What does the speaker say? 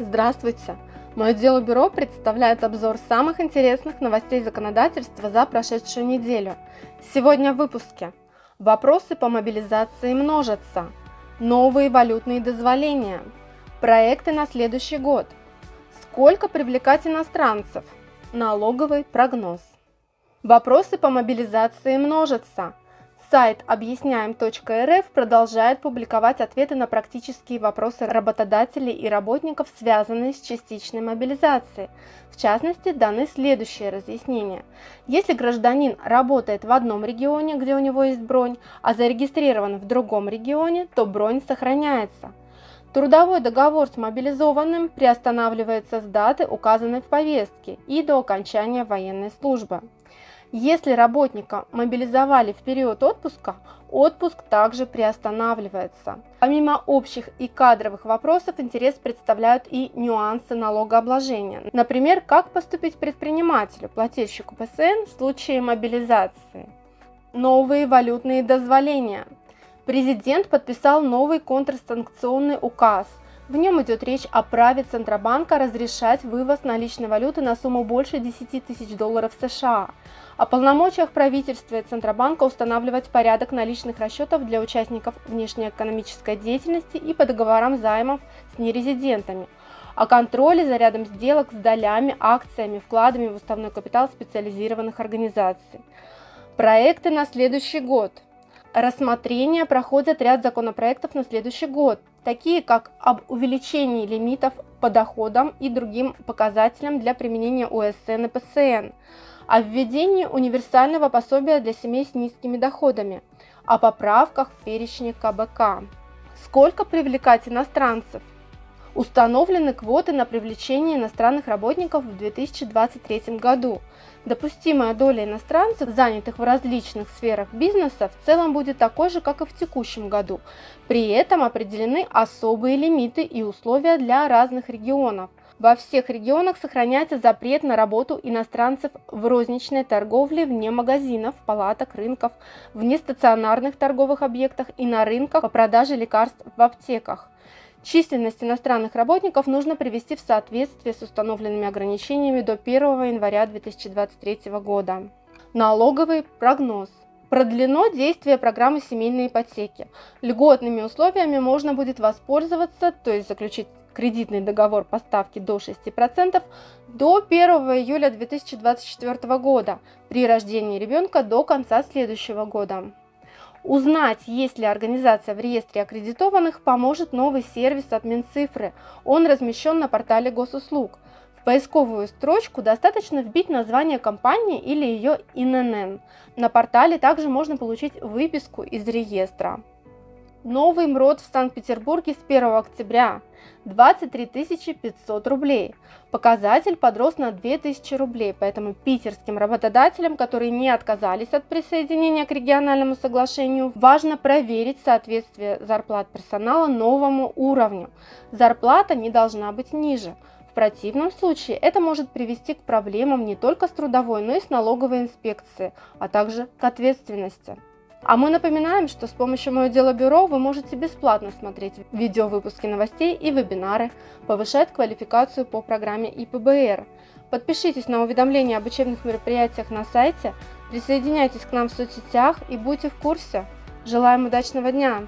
Здравствуйте! Мое дело бюро представляет обзор самых интересных новостей законодательства за прошедшую неделю. Сегодня в выпуске. Вопросы по мобилизации множатся. Новые валютные дозволения. Проекты на следующий год. Сколько привлекать иностранцев? Налоговый прогноз. Вопросы по мобилизации множатся. Сайт объясняем.рф продолжает публиковать ответы на практические вопросы работодателей и работников, связанные с частичной мобилизацией. В частности, даны следующие разъяснения. Если гражданин работает в одном регионе, где у него есть бронь, а зарегистрирован в другом регионе, то бронь сохраняется. Трудовой договор с мобилизованным приостанавливается с даты, указанной в повестке, и до окончания военной службы. Если работника мобилизовали в период отпуска, отпуск также приостанавливается. Помимо общих и кадровых вопросов, интерес представляют и нюансы налогообложения. Например, как поступить предпринимателю, плательщику ПСН в случае мобилизации. Новые валютные дозволения. Президент подписал новый контрсанкционный указ, в нем идет речь о праве Центробанка разрешать вывоз наличной валюты на сумму больше 10 тысяч долларов США, о полномочиях правительства и Центробанка устанавливать порядок наличных расчетов для участников внешнеэкономической деятельности и по договорам займов с нерезидентами, о контроле за рядом сделок с долями, акциями, вкладами в уставной капитал специализированных организаций. Проекты на следующий год – рассмотрения проходят ряд законопроектов на следующий год, такие как об увеличении лимитов по доходам и другим показателям для применения УСН и ПСН, о введении универсального пособия для семей с низкими доходами, о поправках в перечне КБК. Сколько привлекать иностранцев? Установлены квоты на привлечение иностранных работников в 2023 году. Допустимая доля иностранцев, занятых в различных сферах бизнеса, в целом будет такой же, как и в текущем году. При этом определены особые лимиты и условия для разных регионов. Во всех регионах сохраняется запрет на работу иностранцев в розничной торговле вне магазинов, палаток, рынков, в нестационарных торговых объектах и на рынках по продаже лекарств в аптеках. Численность иностранных работников нужно привести в соответствие с установленными ограничениями до 1 января 2023 года. Налоговый прогноз. Продлено действие программы семейной ипотеки. Льготными условиями можно будет воспользоваться, то есть заключить кредитный договор по ставке до 6% до 1 июля 2024 года при рождении ребенка до конца следующего года. Узнать, есть ли организация в реестре аккредитованных, поможет новый сервис от Минцифры. Он размещен на портале госуслуг. В поисковую строчку достаточно вбить название компании или ее ИНН. На портале также можно получить выписку из реестра. Новый МРОД в Санкт-Петербурге с 1 октября 23 500 рублей. Показатель подрос на 2000 рублей, поэтому питерским работодателям, которые не отказались от присоединения к региональному соглашению, важно проверить соответствие зарплат персонала новому уровню. Зарплата не должна быть ниже. В противном случае это может привести к проблемам не только с трудовой, но и с налоговой инспекцией, а также к ответственности. А мы напоминаем, что с помощью Мое Дело Бюро вы можете бесплатно смотреть видеовыпуски новостей и вебинары, повышать квалификацию по программе ИПБР. Подпишитесь на уведомления об учебных мероприятиях на сайте, присоединяйтесь к нам в соцсетях и будьте в курсе. Желаем удачного дня!